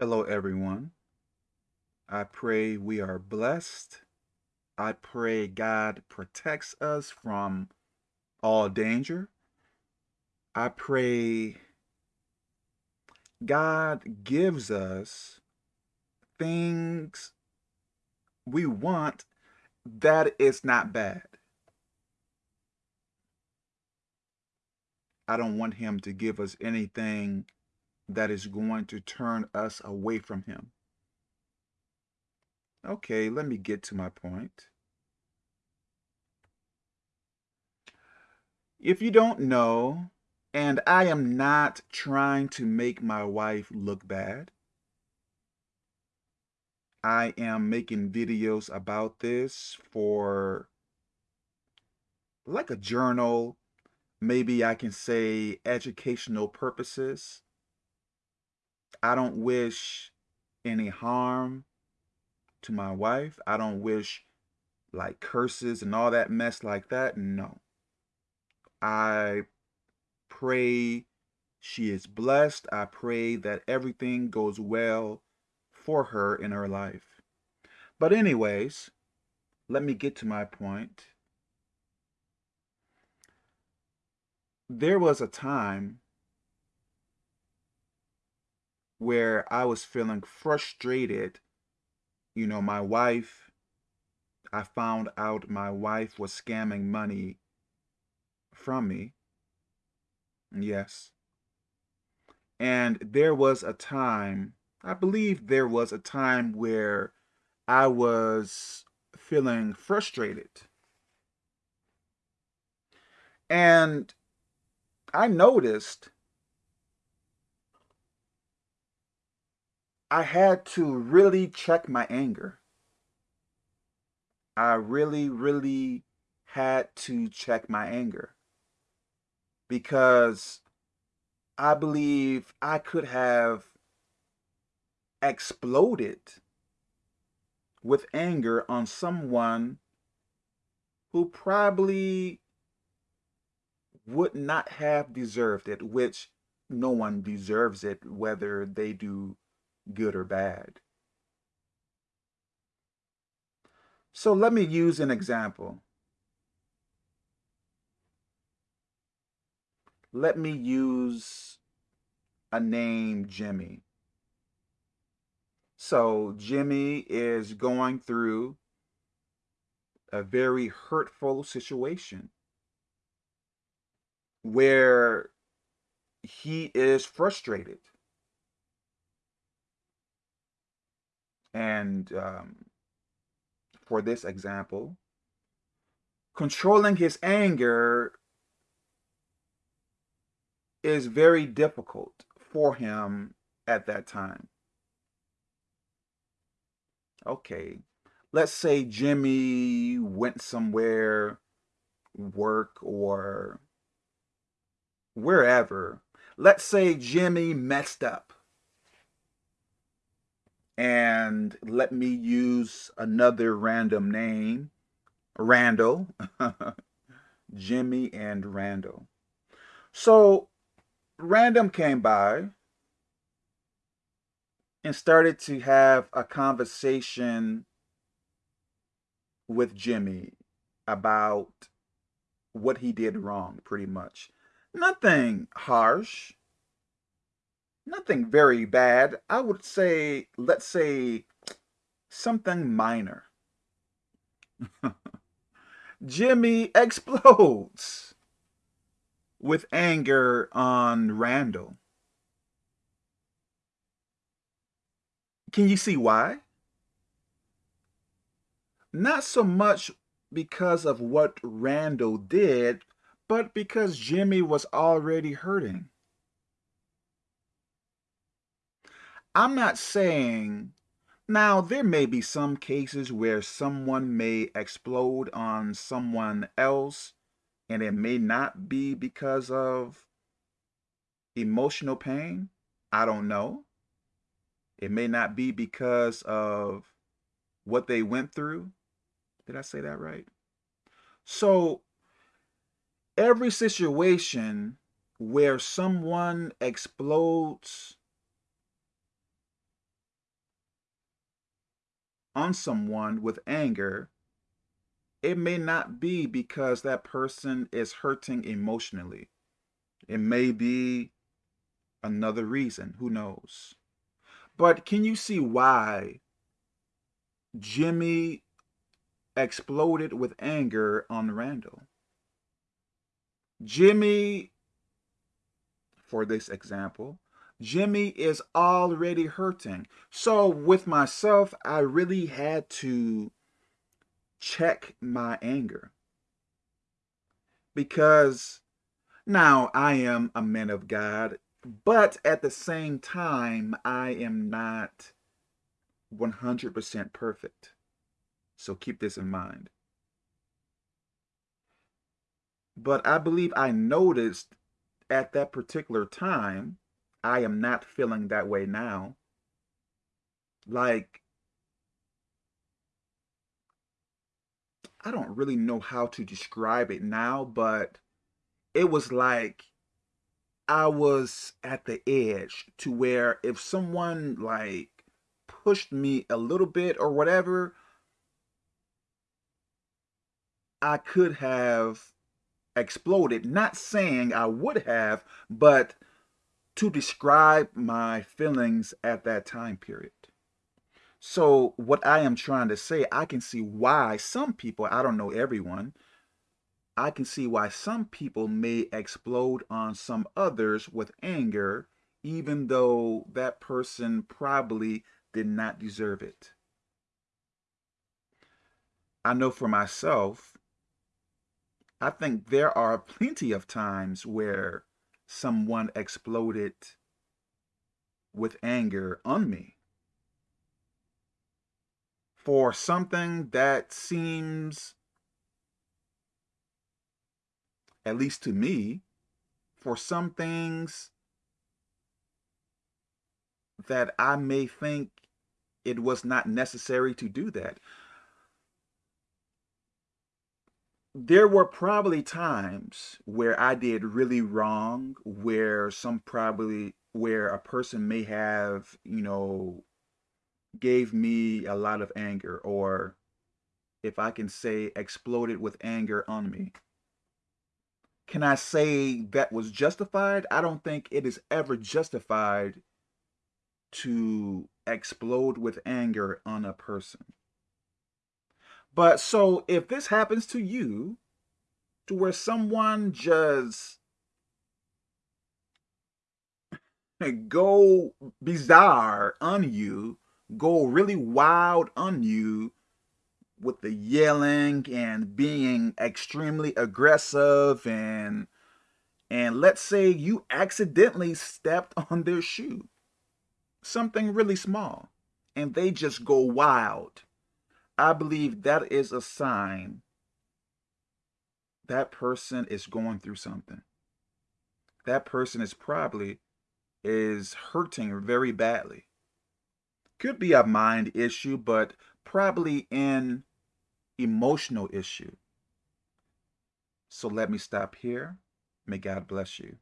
Hello, everyone. I pray we are blessed. I pray God protects us from all danger. I pray God gives us things we want that is not bad. I don't want him to give us anything that is going to turn us away from him. Okay, let me get to my point. If you don't know, and I am not trying to make my wife look bad, I am making videos about this for like a journal, maybe I can say educational purposes. I don't wish any harm to my wife. I don't wish like curses and all that mess like that. No. I pray she is blessed. I pray that everything goes well for her in her life. But anyways, let me get to my point. There was a time where I was feeling frustrated. You know, my wife, I found out my wife was scamming money from me. Yes. And there was a time, I believe there was a time where I was feeling frustrated. And I noticed I had to really check my anger. I really, really had to check my anger because I believe I could have exploded with anger on someone who probably would not have deserved it, which no one deserves it, whether they do good or bad. So let me use an example. Let me use a name, Jimmy. So Jimmy is going through a very hurtful situation where he is frustrated. And um, for this example, controlling his anger is very difficult for him at that time. Okay, let's say Jimmy went somewhere, work or wherever. Let's say Jimmy messed up. And let me use another random name, Randall. Jimmy and Randall. So Randall came by and started to have a conversation with Jimmy about what he did wrong, pretty much. Nothing harsh, nothing very bad. I would say, let's say, something minor. Jimmy explodes with anger on Randall. Can you see why? Not so much because of what Randall did, but because Jimmy was already hurting. I'm not saying, now there may be some cases where someone may explode on someone else and it may not be because of emotional pain. I don't know. It may not be because of what they went through. Did I say that right? So every situation where someone explodes on someone with anger, it may not be because that person is hurting emotionally. It may be another reason, who knows. But can you see why Jimmy exploded with anger on Randall? Jimmy, for this example, Jimmy is already hurting. So with myself, I really had to check my anger. Because now I am a man of God, but at the same time, I am not 100% perfect. So keep this in mind. But I believe I noticed at that particular time, I am not feeling that way now. Like, I don't really know how to describe it now, but it was like I was at the edge to where if someone like pushed me a little bit or whatever, I could have exploded. Not saying I would have, but to describe my feelings at that time period. So what I am trying to say, I can see why some people, I don't know everyone, I can see why some people may explode on some others with anger, even though that person probably did not deserve it. I know for myself, I think there are plenty of times where someone exploded with anger on me for something that seems, at least to me, for some things that I may think it was not necessary to do that. There were probably times where I did really wrong, where some probably, where a person may have, you know, gave me a lot of anger, or if I can say exploded with anger on me. Can I say that was justified? I don't think it is ever justified to explode with anger on a person. But so if this happens to you, to where someone just go bizarre on you, go really wild on you with the yelling and being extremely aggressive and and let's say you accidentally stepped on their shoe, something really small, and they just go wild I believe that is a sign that person is going through something. That person is probably is hurting very badly. Could be a mind issue, but probably an emotional issue. So let me stop here. May God bless you.